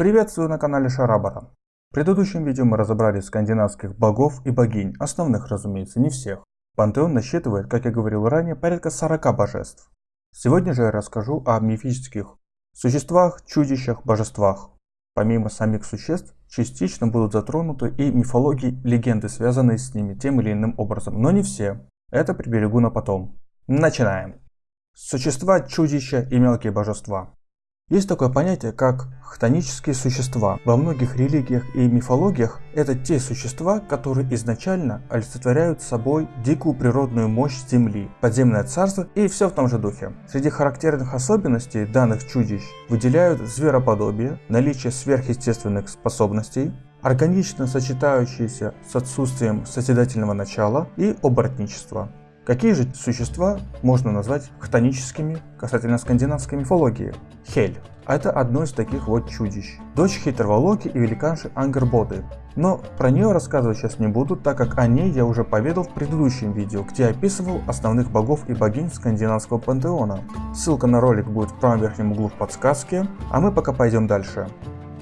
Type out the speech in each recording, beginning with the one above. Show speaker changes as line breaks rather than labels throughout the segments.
Приветствую на канале Шарабара. В предыдущем видео мы разобрали скандинавских богов и богинь, основных разумеется, не всех. Пантеон насчитывает, как я говорил ранее, порядка 40 божеств. Сегодня же я расскажу о мифических существах, чудищах, божествах. Помимо самих существ, частично будут затронуты и мифологии, легенды, связанные с ними тем или иным образом, но не все. Это приберегу на потом. Начинаем. Существа, чудища и мелкие божества. Есть такое понятие, как хтонические существа. Во многих религиях и мифологиях это те существа, которые изначально олицетворяют собой дикую природную мощь Земли, подземное царство и все в том же духе. Среди характерных особенностей данных чудищ выделяют звероподобие, наличие сверхъестественных способностей, органично сочетающиеся с отсутствием созидательного начала и оборотничество. Какие же существа можно назвать хтоническими касательно скандинавской мифологии? Хель. Это одно из таких вот чудищ. Дочь хитрого Локи и великанши Ангербоды. Но про нее рассказывать сейчас не буду, так как о ней я уже поведал в предыдущем видео, где описывал основных богов и богинь скандинавского пантеона. Ссылка на ролик будет в правом верхнем углу в подсказке, а мы пока пойдем дальше.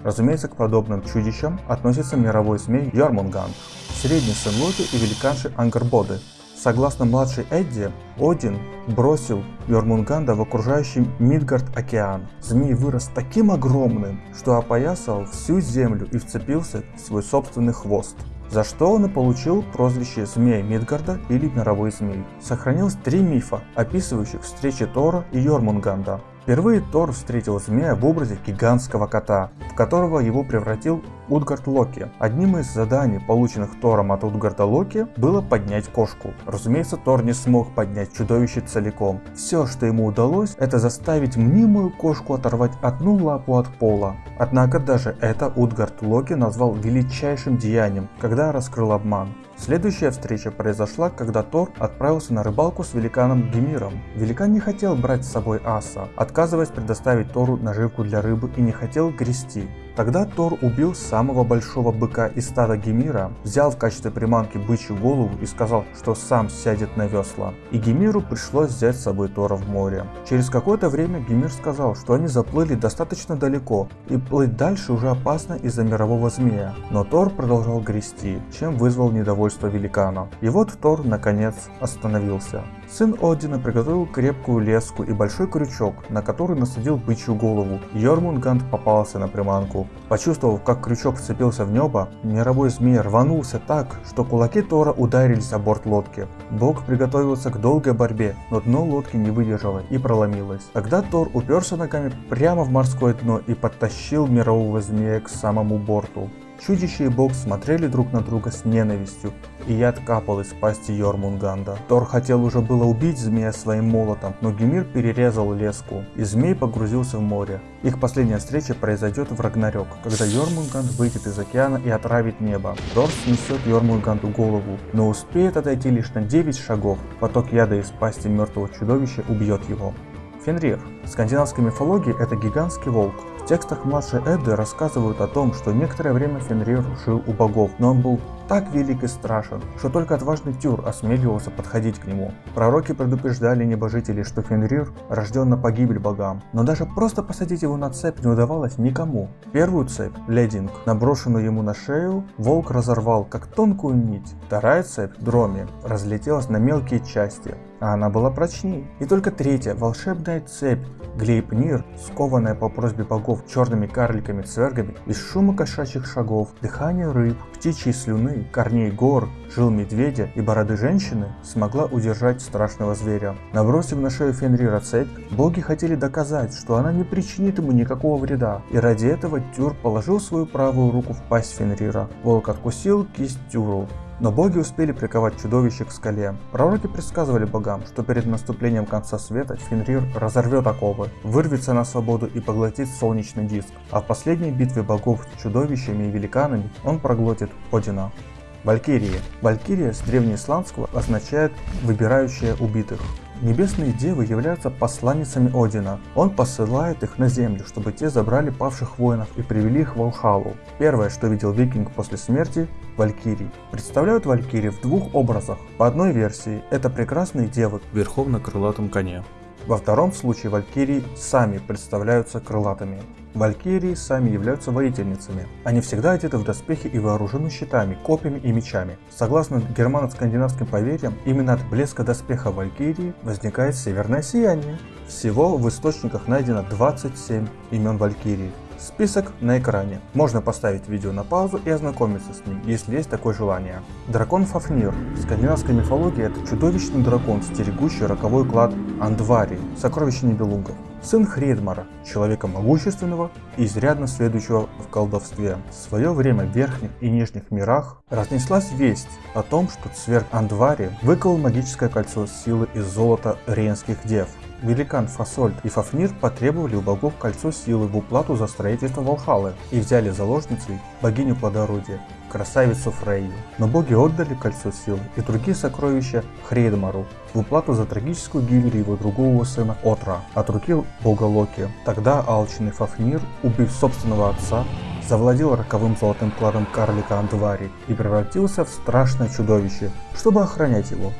Разумеется, к подобным чудищам относится мировой змей Йормунганд, средний сын Локи и великанши Ангербоды, Согласно младшей Эдди, Один бросил Йормунганда в окружающий Мидгард океан. Змей вырос таким огромным, что опоясал всю землю и вцепился в свой собственный хвост. За что он и получил прозвище Змея Мидгарда или Мировой Змей. Сохранилось три мифа, описывающих встречи Тора и Йормунганда. Впервые Тор встретил змея в образе гигантского кота, в которого его превратил Утгард Локи. Одним из заданий, полученных Тором от Утгарда Локи, было поднять кошку. Разумеется, Тор не смог поднять чудовище целиком. Все, что ему удалось, это заставить мнимую кошку оторвать одну лапу от пола. Однако даже это Утгард Локи назвал величайшим деянием, когда раскрыл обман. Следующая встреча произошла, когда Тор отправился на рыбалку с великаном Гемиром. Великан не хотел брать с собой аса, отказываясь предоставить Тору наживку для рыбы и не хотел грести. Тогда Тор убил самого большого быка из стада Гемира, взял в качестве приманки бычью голову и сказал, что сам сядет на весла. И Гемиру пришлось взять с собой Тора в море. Через какое-то время Гемир сказал, что они заплыли достаточно далеко, и плыть дальше уже опасно из-за мирового змея. Но Тор продолжал грести, чем вызвал недовольство великана. И вот Тор наконец остановился. Сын Одина приготовил крепкую леску и большой крючок, на который насадил бычью голову. Йормунганд попался на приманку. Почувствовав, как крючок вцепился в небо, мировой змей рванулся так, что кулаки Тора ударились о борт лодки. Бог приготовился к долгой борьбе, но дно лодки не выдержало и проломилось. Тогда Тор уперся ногами прямо в морское дно и подтащил мирового змея к самому борту. Чудище и бог смотрели друг на друга с ненавистью, и яд капал из пасти Йормунганда. Тор хотел уже было убить змея своим молотом, но Гемир перерезал леску, и змей погрузился в море. Их последняя встреча произойдет в Рагнарёк, когда Йормунганд выйдет из океана и отравит небо. Тор снесет Йормунганду голову, но успеет отойти лишь на 9 шагов. Поток яда из пасти мертвого чудовища убьет его. Фенрир. В скандинавской мифологии это гигантский волк, текстах младшей Эдды рассказывают о том, что некоторое время Фенрир жил у богов, но он был так велик и страшен, что только отважный Тюр осмеливался подходить к нему. Пророки предупреждали небожителей, что Фенрир рожден на погибель богам, но даже просто посадить его на цепь не удавалось никому. Первую цепь, Лединг, наброшенную ему на шею, волк разорвал как тонкую нить. Вторая цепь, Дроми, разлетелась на мелкие части, а она была прочнее. И только третья, волшебная цепь, Глейпнир, скованная по просьбе богов черными карликами-цвергами, из шума кошачьих шагов, дыхания рыб, птичьей слюны, корней гор, жил медведя и бороды женщины, смогла удержать страшного зверя. Набросив на шею Фенрира цепь, боги хотели доказать, что она не причинит ему никакого вреда, и ради этого Тюр положил свою правую руку в пасть Фенрира. Волк откусил кисть Тюру, но боги успели приковать чудовище к скале. Пророки предсказывали богам, что перед наступлением конца света Фенрир разорвет оковы, вырвется на свободу и поглотит солнечный диск, а в последней битве богов с чудовищами и великанами он проглотит Одина. Валькирии. Валькирия с древнеисландского означает «выбирающая убитых». Небесные девы являются посланницами Одина. Он посылает их на землю, чтобы те забрали павших воинов и привели их в Алхалу. Первое, что видел викинг после смерти – Валькирий. Представляют Валькирий в двух образах. По одной версии, это прекрасные девы
верхом на крылатом коне.
Во втором случае валькирии сами представляются крылатыми. Валькирии сами являются воительницами. Они всегда одеты в доспехи и вооружены щитами, копьями и мечами. Согласно германо-скандинавским поверьям, именно от блеска доспеха Валькирии возникает северное сияние. Всего в источниках найдено 27 имен Валькирии. Список на экране. Можно поставить видео на паузу и ознакомиться с ним, если есть такое желание. Дракон Фафнир. В скандинавской мифологии это чудовищный дракон, стерегущий роковой клад Андвари, сокровище Нибелунгов. Сын Хредмара, человека могущественного и изрядно следующего в колдовстве. В свое время в верхних и нижних мирах разнеслась весть о том, что цверг Андвари выковал магическое кольцо силы из золота ренских дев. Великан Фасольд и Фафнир потребовали у богов кольцо силы в уплату за строительство Валхалы и взяли заложницей богиню плодородия, красавицу Фрейю. Но боги отдали кольцо силы и другие сокровища Хрейдмару в уплату за трагическую гибель его другого сына Отра от руки бога Локи. Тогда алчный Фафнир, убив собственного отца, завладел роковым золотым кладом карлика Андвари и превратился в страшное чудовище, чтобы охранять его.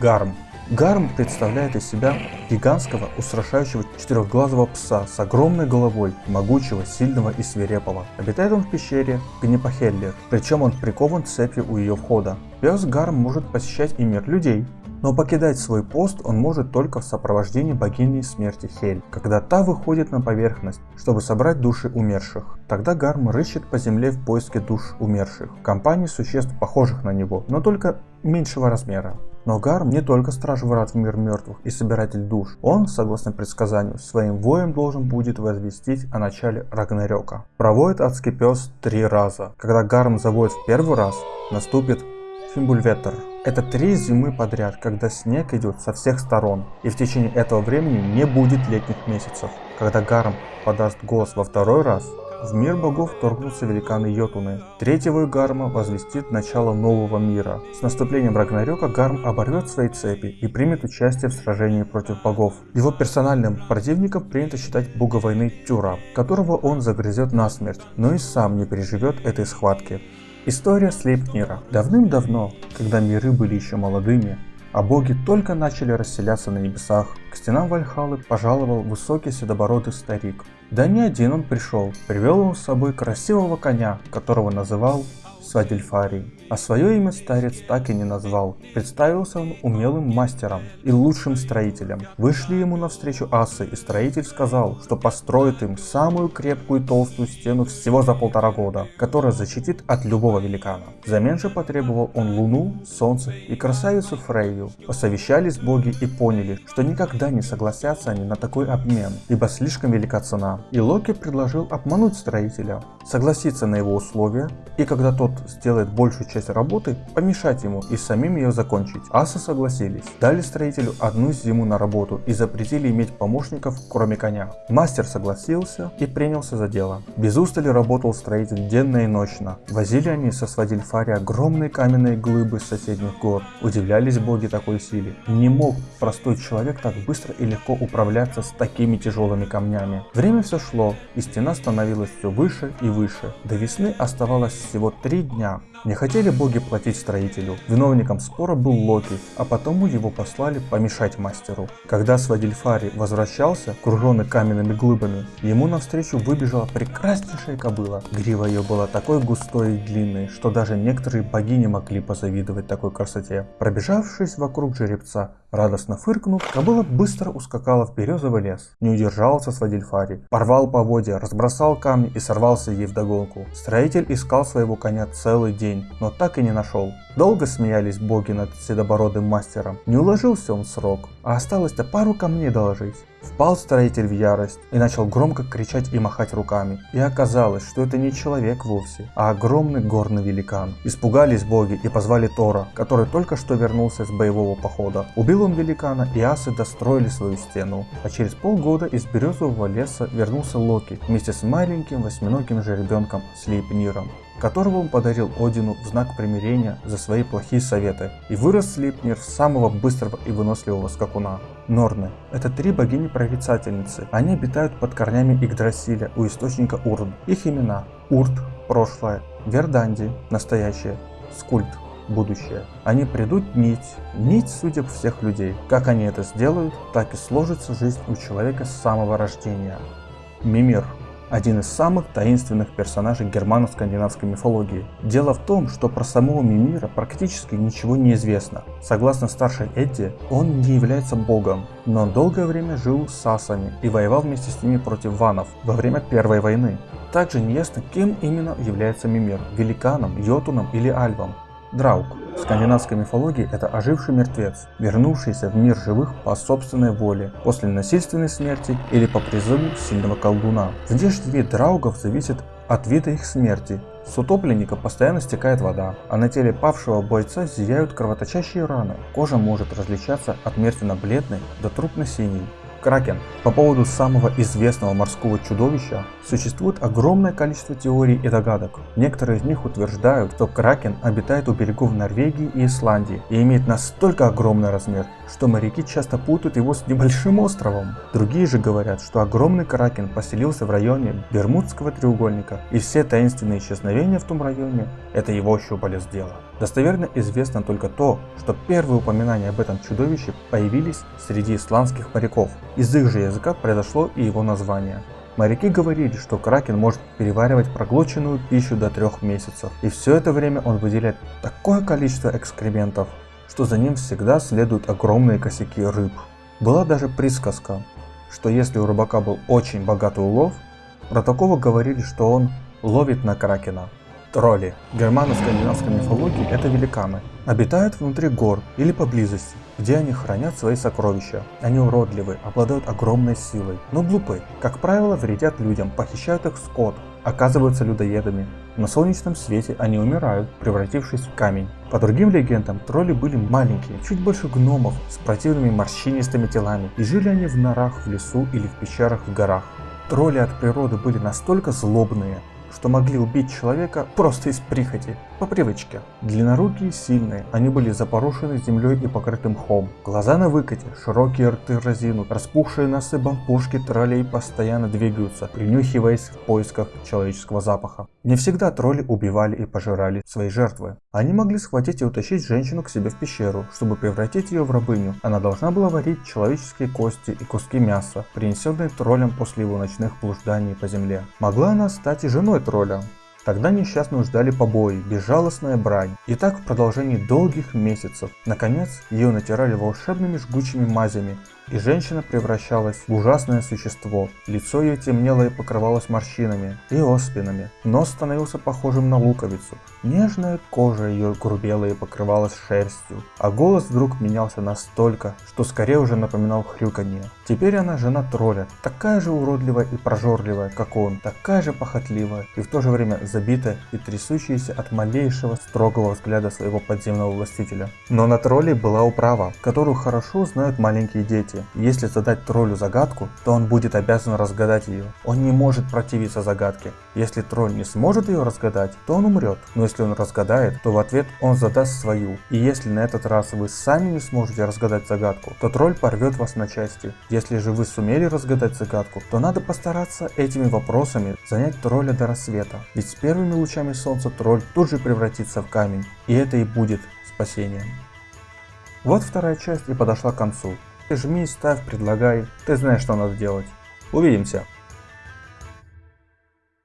Гарм Гарм представляет из себя гигантского, устрашающего четырехглазого пса с огромной головой, могучего, сильного и свирепого. Обитает он в пещере Гнепахеллер, причем он прикован цепью у ее входа. Пес Гарм может посещать и мир людей, но покидать свой пост он может только в сопровождении богини смерти Хель, когда та выходит на поверхность, чтобы собрать души умерших. Тогда Гарм рыщет по земле в поиске душ умерших, в компании существ похожих на него, но только меньшего размера. Но Гарм не только страж врат в мир мертвых и собиратель душ. Он, согласно предсказанию, своим воем должен будет возвестить о начале Рагнарёка. Проводит адский пес три раза. Когда Гарм заводит в первый раз, наступит Фимбульветер. Это три зимы подряд, когда снег идет со всех сторон, и в течение этого времени не будет летних месяцев. Когда Гарм подаст голос во второй раз, в мир богов торгнутся великаны Йотуны. Третьего Гарма возвестит начало нового мира. С наступлением Рагнарёка Гарм оборвет свои цепи и примет участие в сражении против богов. Его персональным противником принято считать бога войны Тюра, которого он загрызет насмерть, но и сам не переживет этой схватки. История Слейпнира. Давным-давно, когда миры были еще молодыми, а боги только начали расселяться на небесах, к стенам Вальхалы пожаловал высокий седобородый старик. Да не один он пришел, привел он с собой красивого коня, которого называл Свадельфарий. А свое имя старец так и не назвал. Представился он умелым мастером и лучшим строителем. Вышли ему навстречу асы, и строитель сказал, что построит им самую крепкую и толстую стену всего за полтора года, которая защитит от любого великана. Взамен же потребовал он луну, солнце и красавицу Фрейю. Посовещались боги и поняли, что никогда не согласятся они на такой обмен, ибо слишком велика цена. И Локи предложил обмануть строителя, согласиться на его условия, и когда тот сделает большую часть работы, помешать ему и самим ее закончить. Асы согласились, дали строителю одну зиму на работу и запретили иметь помощников, кроме коня. Мастер согласился и принялся за дело. Без устали работал строитель денно и ночно. Возили они со Свадильфари огромные каменные глыбы с соседних гор. Удивлялись боги такой силе. Не мог простой человек так быстро и легко управляться с такими тяжелыми камнями. Время все шло, и стена становилась все выше и выше. До весны оставалось всего три дня. Не хотели боги платить строителю. Виновником спора был Локи, а потому его послали помешать мастеру. Когда Свадильфари возвращался, окруженный каменными глыбами, ему навстречу выбежала прекраснейшая кобыла. Грива ее была такой густой и длинной, что даже некоторые богини могли позавидовать такой красоте. Пробежавшись вокруг жеребца, радостно фыркнув, кобыла быстро ускакала в березовый лес. Не удержался Свадильфари, порвал поводья, разбросал камни и сорвался ей вдогонку. Строитель искал своего коня целый день, но так и не нашел. Долго смеялись боги над седобородым мастером. Не уложился он в срок, а осталось-то пару камней доложить. Впал строитель в ярость и начал громко кричать и махать руками. И оказалось, что это не человек вовсе, а огромный горный великан. Испугались боги и позвали Тора, который только что вернулся с боевого похода. Убил он великана, и асы достроили свою стену. А через полгода из березового леса вернулся Локи вместе с маленьким восьминогим жеребенком Слейпниром которого он подарил Одину в знак примирения за свои плохие советы. И вырос Слипнир в самого быстрого и выносливого скакуна. Норны – это три богини-прорицательницы. Они обитают под корнями Игдрасиля у источника Урн. Их имена – Урт – прошлое, Верданди – настоящее, Скульт – будущее. Они придут нить, нить судеб всех людей. Как они это сделают, так и сложится жизнь у человека с самого рождения. Мимир один из самых таинственных персонажей германо-скандинавской мифологии. Дело в том, что про самого Мимира практически ничего не известно. Согласно старшей Эдди, он не является богом, но долгое время жил с сасами и воевал вместе с ними против ванов во время Первой войны. Также неясно, кем именно является Мимир – великаном, йотуном или альвом. Драук. В скандинавской мифологии это оживший мертвец, вернувшийся в мир живых по собственной воле, после насильственной смерти или по призыву сильного колдуна. Внешний вид драугов зависит от вида их смерти. С утопленника постоянно стекает вода, а на теле павшего бойца зияют кровоточащие раны. Кожа может различаться от мертвенно-бледной до трупно-синей. Кракен. По поводу самого известного морского чудовища существует огромное количество теорий и догадок. Некоторые из них утверждают, что Кракен обитает у берегов Норвегии и Исландии и имеет настолько огромный размер, что моряки часто путают его с небольшим островом. Другие же говорят, что огромный Кракен поселился в районе Бермудского треугольника и все таинственные исчезновения в том районе – это его щупалец дела. Достоверно известно только то, что первые упоминания об этом чудовище появились среди исландских моряков. Из их же языка произошло и его название. Моряки говорили, что кракен может переваривать проглоченную пищу до трех месяцев, и все это время он выделяет такое количество экскрементов, что за ним всегда следуют огромные косяки рыб. Была даже присказка, что если у рыбака был очень богатый улов, про такого говорили, что он ловит на кракена. Тролли. Германо-скандинавской мифологии это великаны. Обитают внутри гор или поблизости, где они хранят свои сокровища. Они уродливы, обладают огромной силой, но глупы. Как правило, вредят людям, похищают их скот, оказываются людоедами. На солнечном свете они умирают, превратившись в камень. По другим легендам, тролли были маленькие, чуть больше гномов, с противными морщинистыми телами, и жили они в норах в лесу или в пещерах в горах. Тролли от природы были настолько злобные, что могли убить человека просто из прихоти, по привычке. Длиннорукие сильные, они были запорошены землей и покрыты мхом. Глаза на выкате, широкие рты разинут, распухшие носы бампушки троллей постоянно двигаются, принюхиваясь в поисках человеческого запаха. Не всегда тролли убивали и пожирали свои жертвы. Они могли схватить и утащить женщину к себе в пещеру, чтобы превратить ее в рабыню. Она должна была варить человеческие кости и куски мяса, принесенные троллем после его ночных блужданий по земле. Могла она стать и женой тролля. Тогда несчастную ждали побои, безжалостная брань. И так в продолжении долгих месяцев. Наконец, ее натирали волшебными жгучими мазями, и женщина превращалась в ужасное существо. Лицо ее темнело и покрывалось морщинами и оспинами. Нос становился похожим на луковицу. Нежная кожа ее грубела и покрывалась шерстью. А голос вдруг менялся настолько, что скорее уже напоминал хрюканье. Теперь она жена тролля, такая же уродливая и прожорливая, как он, такая же похотливая и в то же время забитая и трясущаяся от малейшего строгого взгляда своего подземного властителя. Но на тролле была управа, которую хорошо знают маленькие дети сути, если задать троллю загадку, то он будет обязан разгадать ее. Он не может противиться загадке. Если тролль не сможет ее разгадать, то он умрет. Но если он разгадает, то в ответ он задаст свою. И если на этот раз вы сами не сможете разгадать загадку, то тролль порвет вас на части. Если же вы сумели разгадать загадку, то надо постараться этими вопросами занять тролля до рассвета. Ведь с первыми лучами солнца тролль тут же превратится в камень. И это и будет спасением. Вот вторая часть и подошла к концу. Жми, ставь, предлагай. Ты знаешь, что надо делать. Увидимся.